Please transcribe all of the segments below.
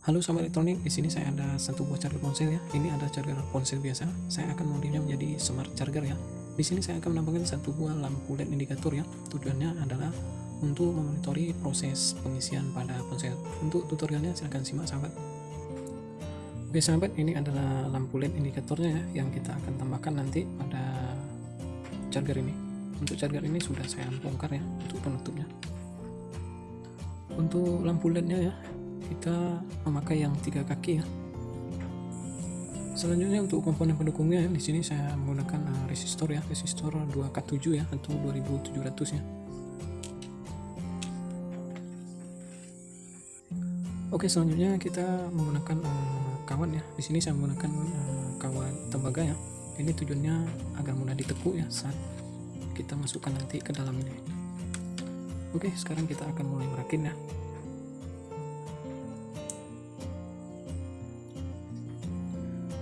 Halo sahabat elektronik, di sini saya ada satu buah charger ponsel ya. Ini ada charger ponsel biasa. Saya akan modifnya menjadi smart charger ya. Di sini saya akan menambahkan satu buah lampu LED indikator ya. Tujuannya adalah untuk memonitori proses pengisian pada ponsel. Untuk tutorialnya silahkan simak sahabat. Oke sahabat, ini adalah lampu LED indikatornya ya, yang kita akan tambahkan nanti pada charger ini. Untuk charger ini sudah saya bongkar ya, untuk penutupnya. Untuk lampu LED-nya ya, kita memakai yang tiga kaki ya. Selanjutnya untuk komponen pendukungnya di sini saya menggunakan uh, resistor ya resistor 2K7 ya atau 2700 ya. Oke selanjutnya kita menggunakan uh, kawan ya. Di sini saya menggunakan uh, kawan tembaga ya. Ini tujuannya agar mudah ditekuk ya saat kita masukkan nanti ke dalam ini. Oke sekarang kita akan mulai merakit ya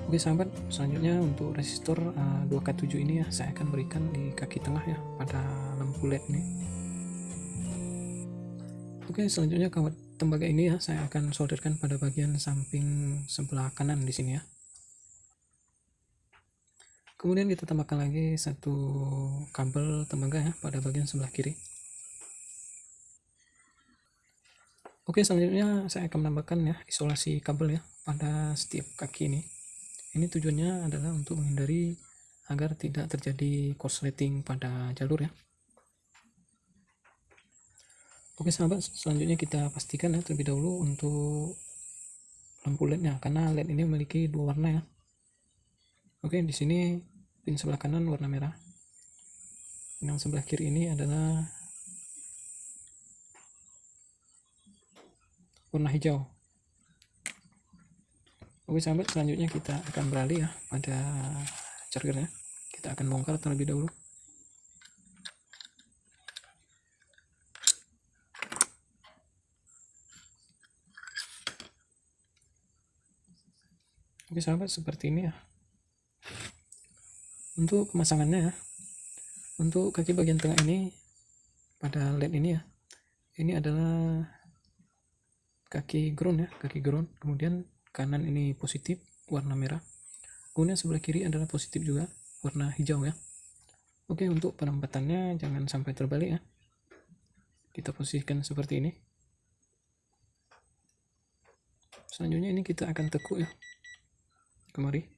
Oke sahabat, selanjutnya untuk resistor uh, 2K7 ini ya saya akan berikan di kaki tengah ya pada lampu LED ini. Oke, selanjutnya kawat tembaga ini ya saya akan solderkan pada bagian samping sebelah kanan di sini ya. Kemudian kita tambahkan lagi satu kabel tembaga ya pada bagian sebelah kiri. Oke, selanjutnya saya akan menambahkan ya isolasi kabel ya pada setiap kaki ini ini tujuannya adalah untuk menghindari agar tidak terjadi korsleting pada jalur ya. Oke sahabat selanjutnya kita pastikan ya terlebih dahulu untuk lampu lednya karena led ini memiliki dua warna ya. Oke di sini pin sebelah kanan warna merah. Yang sebelah kiri ini adalah warna hijau Oke sahabat, selanjutnya kita akan beralih ya pada chargernya. Kita akan bongkar terlebih dahulu. Oke sahabat, seperti ini ya. Untuk pemasangannya ya. Untuk kaki bagian tengah ini pada led ini ya. Ini adalah kaki ground ya, kaki ground. Kemudian kanan ini positif warna merah. Kemudian sebelah kiri adalah positif juga warna hijau ya. Oke untuk penempatannya jangan sampai terbalik ya. Kita posisikan seperti ini. Selanjutnya ini kita akan tekuk ya. Kemari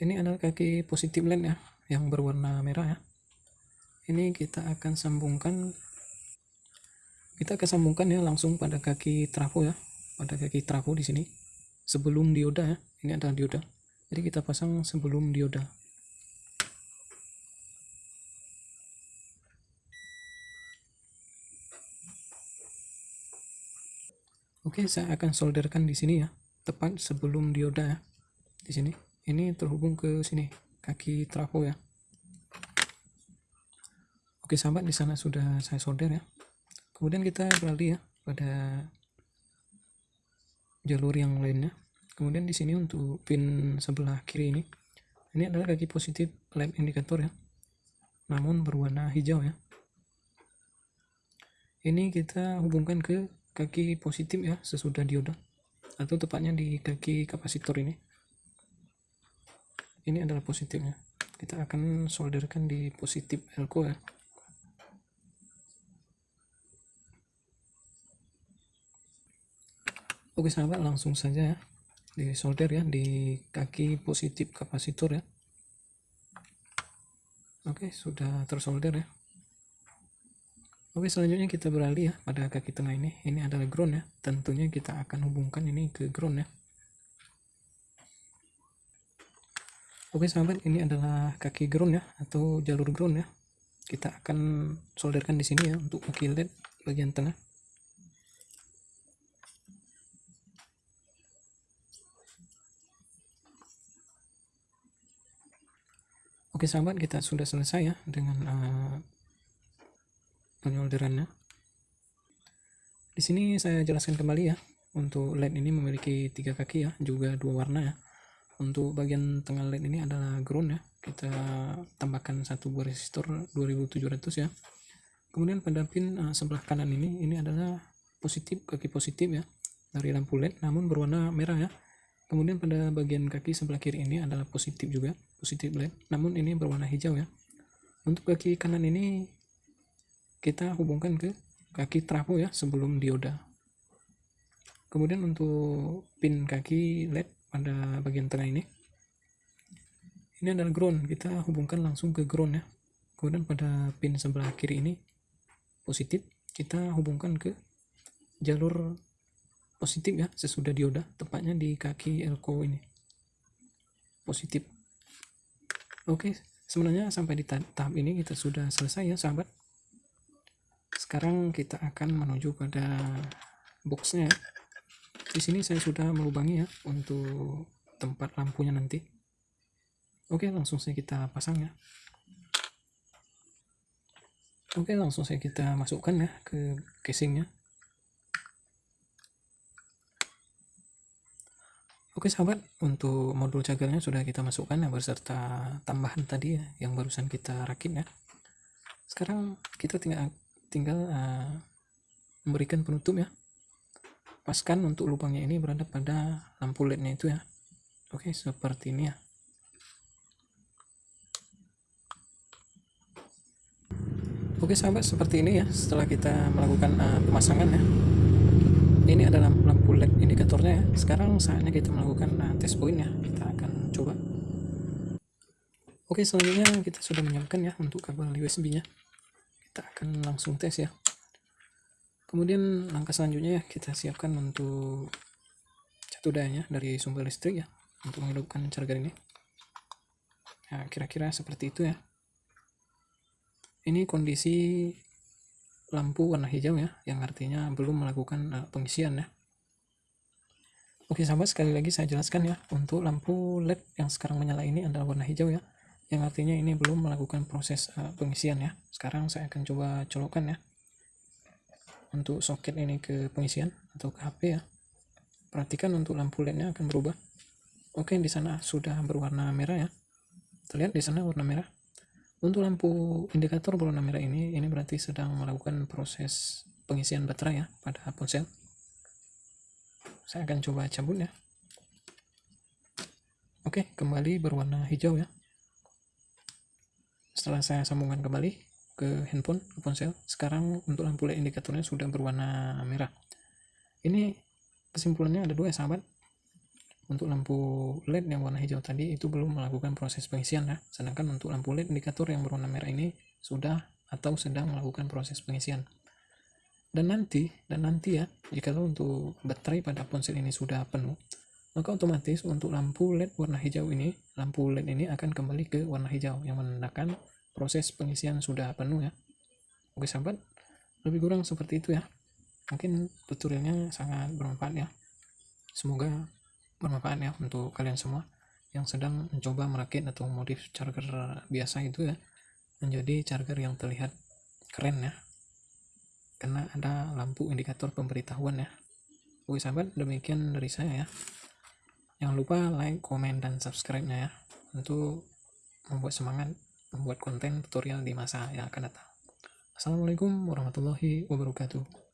ini adalah kaki positif lens ya yang berwarna merah ya. Ini kita akan sambungkan kita akan sambungkan ya langsung pada kaki trafo ya pada kaki trafo di sini sebelum dioda ya. Ini adalah dioda. Jadi kita pasang sebelum dioda. Oke, saya akan solderkan di sini ya, tepat sebelum dioda ya, di sini ini terhubung ke sini kaki trafo ya. Oke sahabat di sana sudah saya solder ya. Kemudian kita beralih ya pada jalur yang lainnya. Kemudian di sini untuk pin sebelah kiri ini ini adalah kaki positif lamp indikator ya namun berwarna hijau ya. Ini kita hubungkan ke kaki positif ya sesudah dioda atau tepatnya di kaki kapasitor ini ini adalah positifnya. Kita akan solderkan di positif elko ya. Oke sahabat langsung saja ya. Di solder ya di kaki positif kapasitor ya. Oke sudah tersolder ya. Oke selanjutnya kita beralih ya pada kaki tengah ini. Ini adalah ground ya. Tentunya kita akan hubungkan ini ke ground ya Oke sahabat, ini adalah kaki ground ya atau jalur ground ya. Kita akan solderkan di sini ya untuk kaki LED bagian tengah. Oke sahabat, kita sudah selesai ya dengan uh, penyolderannya. Di sini saya jelaskan kembali ya, untuk LED ini memiliki tiga kaki ya, juga dua warna ya untuk bagian tengah led ini adalah ground ya. Kita tambahkan satu buah resistor 2700 ya. Kemudian pada pin uh, sebelah kanan ini ini adalah positif kaki positif ya dari lampu led namun berwarna merah ya. Kemudian pada bagian kaki sebelah kiri ini adalah positif juga positif led namun ini berwarna hijau ya. Untuk kaki kanan ini kita hubungkan ke kaki trafo ya sebelum dioda. Kemudian untuk pin kaki led pada bagian tengah ini. Ini adalah ground. Kita hubungkan langsung ke ground ya. Kemudian pada pin sebelah kiri ini positif kita hubungkan ke jalur positif ya sesudah dioda tepatnya di kaki elko ini. Positif. Oke sebenarnya sampai di tahap ini kita sudah selesai ya sahabat. Sekarang kita akan menuju pada boxnya ya di sini saya sudah melubangi ya untuk tempat lampunya nanti. Oke langsung saja kita pasang ya. Oke langsung saja kita masukkan ya ke casingnya. Oke sahabat, untuk modul cagarnya sudah kita masukkan ya beserta tambahan tadi ya yang barusan kita rakit ya. Sekarang kita tinggal tinggal uh, memberikan penutup ya paskan untuk lubangnya ini berada pada lampu lednya itu ya. Oke seperti ini ya. Oke sahabat seperti ini ya setelah kita melakukan uh, pemasangan ya. Ini adalah lampu led indikatornya ya. Sekarang saatnya kita melakukan uh, tes point ya. Kita akan coba. Oke selanjutnya kita sudah menyiapkan ya untuk kabel USB nya kita akan langsung tes ya kemudian langkah selanjutnya ya kita siapkan untuk satu dayanya dari sumber listrik ya untuk menghidupkan charger ini. Nah kira-kira seperti itu ya. Ini kondisi lampu warna hijau ya yang artinya belum melakukan uh, pengisian ya. Oke sahabat sekali lagi saya jelaskan ya untuk lampu LED yang sekarang menyala ini adalah warna hijau ya yang artinya ini belum melakukan proses uh, pengisian ya. Sekarang saya akan coba colokkan ya untuk soket ini ke pengisian atau ke HP ya. Perhatikan untuk lampu lednya akan berubah. Oke di sana sudah berwarna merah ya. Terlihat di sana warna merah. Untuk lampu indikator berwarna merah ini ini berarti sedang melakukan proses pengisian baterai ya pada ponsel. Saya akan coba cabut ya. Oke kembali berwarna hijau ya. Setelah saya sambungkan kembali ke handphone ke ponsel sekarang untuk lampu LED indikatornya sudah berwarna merah. Ini kesimpulannya ada dua ya sahabat. Untuk lampu LED yang warna hijau tadi itu belum melakukan proses pengisian ya. Sedangkan untuk lampu LED indikator yang berwarna merah ini sudah atau sedang melakukan proses pengisian. Dan nanti dan nanti ya jika untuk baterai pada ponsel ini sudah penuh maka otomatis untuk lampu LED warna hijau ini lampu LED ini akan kembali ke warna hijau yang menandakan proses pengisian sudah penuh ya. Oke sahabat. Lebih kurang seperti itu ya. Mungkin tutorialnya sangat bermanfaat ya. Semoga bermanfaat ya untuk kalian semua yang sedang mencoba merakit atau modif charger biasa itu ya. Menjadi charger yang terlihat keren ya. Karena ada lampu indikator pemberitahuan ya. Oke sahabat. Demikian dari saya ya. Jangan lupa like, komen, dan subscribe-nya ya. Untuk membuat semangat membuat konten tutorial di masa yang akan datang. Assalamualaikum warahmatullahi wabarakatuh.